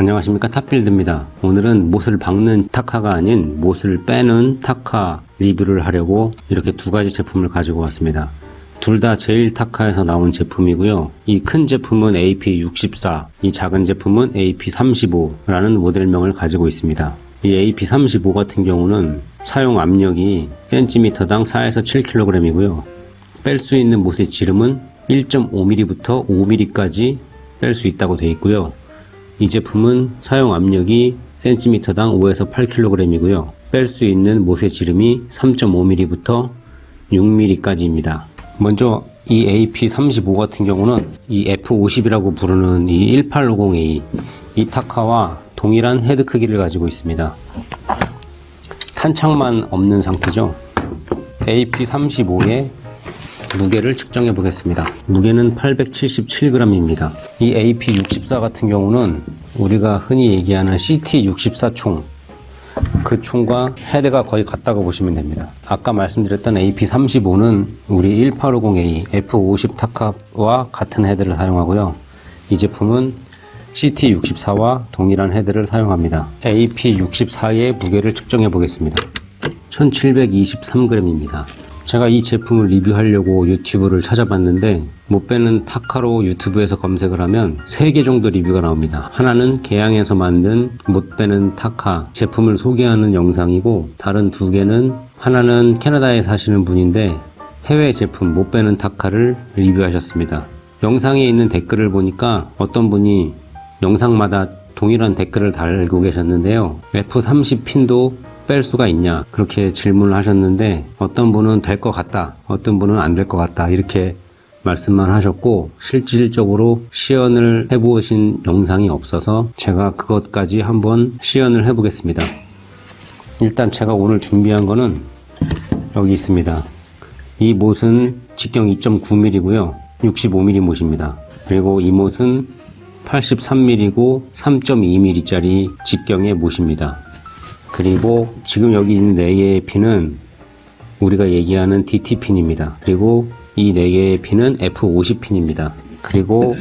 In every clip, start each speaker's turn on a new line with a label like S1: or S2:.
S1: 안녕하십니까. 탑빌드입니다. 오늘은 못을 박는 타카가 아닌 못을 빼는 타카 리뷰를 하려고 이렇게 두 가지 제품을 가지고 왔습니다. 둘 다 제일 타카에서 나온 제품이고요. 이 큰 제품은 AP64 이 작은 제품은 AP35 라는 모델명을 가지고 있습니다. 이 AP35 같은 경우는 사용 압력이 센티미터당 4에서 7kg이고요. 뺄 수 있는 못의 지름은 1.5mm부터 5mm까지 뺄 수 있다고 되어 있고요 이 제품은 사용 압력이 센티미터당 5에서 8kg이고요. 뺄 수 있는 못의 지름이 3.5mm부터 6mm까지입니다. 먼저 이 AP35 같은 경우는 이 F50이라고 부르는 이 1850A 이 타카와 동일한 헤드 크기를 가지고 있습니다. 탄창만 없는 상태죠. AP35의 무게를 측정해 보겠습니다. 무게는 877g입니다. 이 AP64 같은 경우는 우리가 흔히 얘기하는 CT64 총, 그 총과 헤드가 거의 같다고 보시면 됩니다. 아까 말씀드렸던 AP35는 우리 1850A F50 타카와 같은 헤드를 사용하고요. 이 제품은 CT64와 동일한 헤드를 사용합니다. AP64의 무게를 측정해 보겠습니다. 1723g입니다. 제가 이 제품을 리뷰하려고 유튜브를 찾아봤는데 못 빼는 타카로 유튜브에서 검색을 하면 3개 정도 리뷰가 나옵니다. 하나는 개양에서 만든 못 빼는 타카 제품을 소개하는 영상이고 다른 두 개는 하나는 캐나다에 사시는 분인데 해외 제품 못 빼는 타카를 리뷰하셨습니다. 영상에 있는 댓글을 보니까 어떤 분이 영상마다 동일한 댓글을 달고 계셨는데요. F30 핀도 뺄 수가 있냐? 그렇게 질문을 하셨는데 어떤 분은 될 것 같다 어떤 분은 안 될 것 같다 이렇게 말씀만 하셨고 실질적으로 시연을 해보신 영상이 없어서 제가 그것까지 한번 시연을 해 보겠습니다. 일단 제가 오늘 준비한 거는 여기 있습니다. 이 못은 직경 2.9mm 고요. 65mm 못입니다. 그리고 이 못은 83mm고 3.2mm 짜리 직경의 못입니다 그리고 지금 여기 있는 4개의 핀은 우리가 얘기하는 DT핀입니다. 그리고 이 4개의 핀은 F50핀입니다. 그리고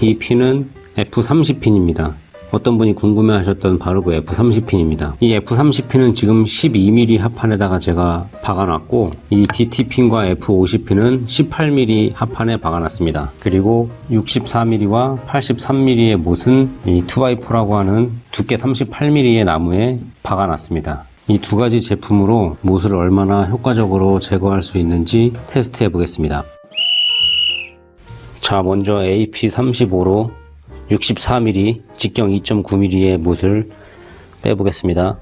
S1: 이 핀은 F30핀입니다. 어떤 분이 궁금해 하셨던 바로 그 F30핀입니다. 이 F30핀은 지금 12mm 합판에다가 제가 박아놨고 이 DT핀과 F50핀은 18mm 합판에 박아놨습니다. 그리고 64mm와 83mm의 못은 이 2x4라고 하는 두께 38mm의 나무에 박아놨습니다. 이 두 가지 제품으로 못을 얼마나 효과적으로 제거할 수 있는지 테스트해 보겠습니다. 자 먼저 AP35로 64mm 직경 2.9mm의 못을 빼보겠습니다.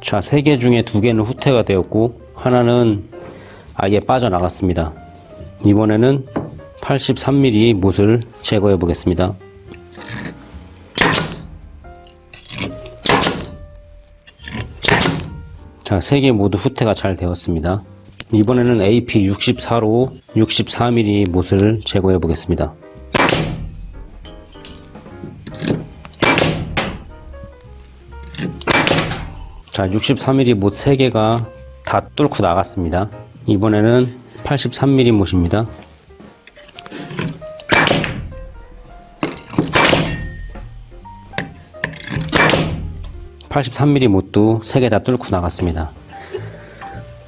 S1: 자, 세개 중에 두 개는 후퇴가 되었고 하나는 아예 빠져나갔습니다. 이번에는 83mm 못을 제거해 보겠습니다. 자, 세 개 모두 후퇴가 잘 되었습니다. 이번에는 AP64로 64mm 못을 제거해 보겠습니다. 자, 63mm 못 3개가 다 뚫고 나갔습니다. 이번에는 83mm 못입니다. 83mm 못도 3개 다 뚫고 나갔습니다.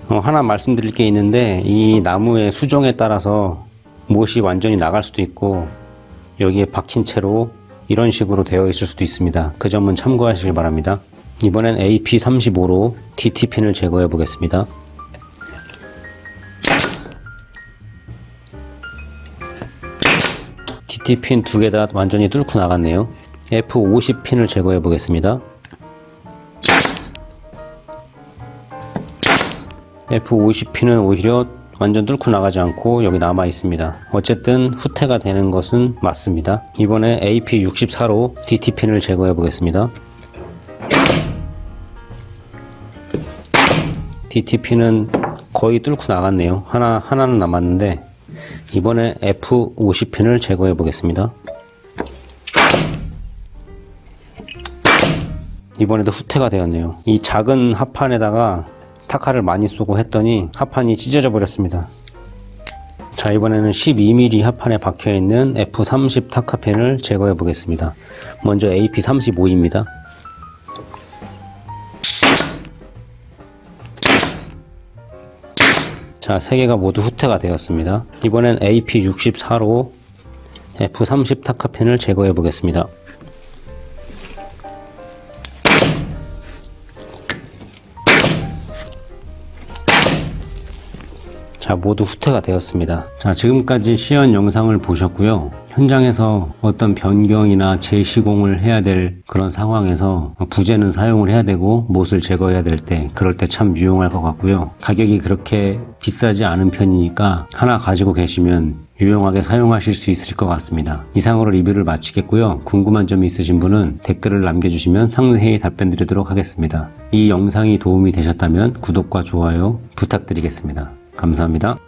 S1: 어, 하나 말씀드릴 게 있는데 이 나무의 수종에 따라서 못이 완전히 나갈 수도 있고 여기에 박힌 채로 이런 식으로 되어 있을 수도 있습니다. 그 점은 참고하시길 바랍니다. 이번엔 AP35로 DT핀을 제거해 보겠습니다. DT핀 두 개 다 완전히 뚫고 나갔네요. F50핀을 제거해 보겠습니다. F50P는 오히려 완전 뚫고 나가지 않고 여기 남아 있습니다. 어쨌든 후퇴가 되는 것은 맞습니다. 이번에 AP64로 DT핀을 제거해 보겠습니다. DT핀은 거의 뚫고 나갔네요. 하나, 하나는 남았는데 이번에 F50핀을 제거해 보겠습니다. 이번에도 후퇴가 되었네요. 이 작은 합판에다가 타카를 많이 쏘고 했더니 합판이 찢어져 버렸습니다 자 이번에는 12mm 합판에 박혀있는 F30 타카펜을 제거해 보겠습니다 먼저 AP35입니다 자, 세 개가 모두 후퇴가 되었습니다. 이번엔 AP64로 F30 타카펜을 제거해 보겠습니다. 자, 모두 후퇴가 되었습니다. 자, 지금까지 시연 영상을 보셨고요. 현장에서 어떤 변경이나 재시공을 해야 될 그런 상황에서 부재는 사용을 해야 되고 못을 제거해야 될 때 그럴 때 참 유용할 것 같고요. 가격이 그렇게 비싸지 않은 편이니까 하나 가지고 계시면 유용하게 사용하실 수 있을 것 같습니다. 이상으로 리뷰를 마치겠고요. 궁금한 점이 있으신 분은 댓글을 남겨주시면 상세히 답변 드리도록 하겠습니다. 이 영상이 도움이 되셨다면 구독과 좋아요 부탁드리겠습니다. 감사합니다.